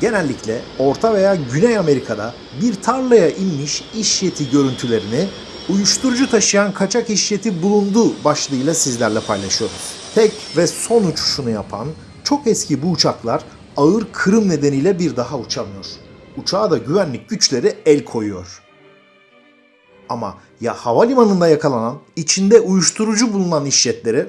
genellikle Orta veya Güney Amerika'da bir tarlaya inmiş iş yeti görüntülerini uyuşturucu taşıyan kaçak iş yeti bulundu başlığıyla sizlerle paylaşıyoruz. Tek ve son uçuşunu yapan çok eski bu uçaklar ağır kırım nedeniyle bir daha uçamıyor. Uçağa da güvenlik güçleri el koyuyor. Ama ya havalimanında yakalanan, içinde uyuşturucu bulunan işletleri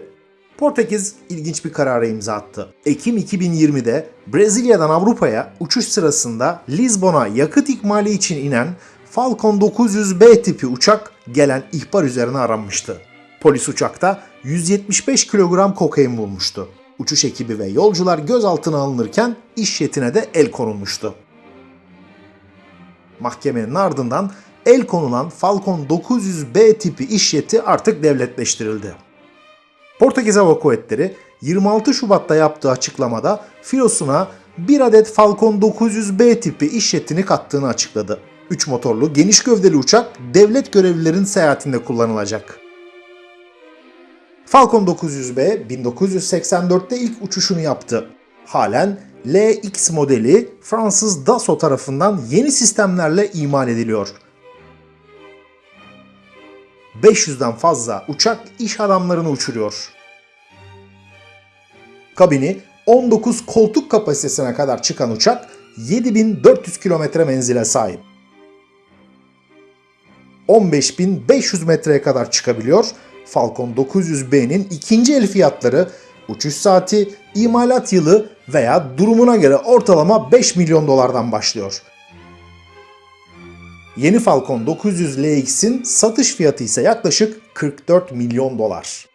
Portekiz ilginç bir karara imza attı. Ekim 2020'de Brezilya'dan Avrupa'ya uçuş sırasında Lizbon'a yakıt ikmali için inen Falcon 900B tipi uçak gelen ihbar üzerine aranmıştı. Polis uçakta 175 kilogram kokain bulmuştu. Uçuş ekibi ve yolcular gözaltına alınırken iş yetine de el konulmuştu. Mahkemenin ardından el konulan Falcon 900B tipi iş yeti artık devletleştirildi. Portekiz Hava Kuvvetleri 26 Şubat'ta yaptığı açıklamada filosuna bir adet Falcon 900B tipi iş jetini kattığını açıkladı. 3 motorlu geniş gövdeli uçak devlet görevlilerin seyahatinde kullanılacak. Falcon 900B 1984'te ilk uçuşunu yaptı. Halen LX modeli Fransız Dassault tarafından yeni sistemlerle imal ediliyor. 500'den fazla uçak iş adamlarını uçuruyor. Kabini 19 koltuk kapasitesine kadar çıkan uçak 7400 kilometre menzile sahip. 15500 metreye kadar çıkabiliyor. Falcon 900B'nin ikinci el fiyatları uçuş saati, imalat yılı veya durumuna göre ortalama 5 milyon dolardan başlıyor. Yeni Falcon 900 LX'in satış fiyatı ise yaklaşık 44 milyon dolar.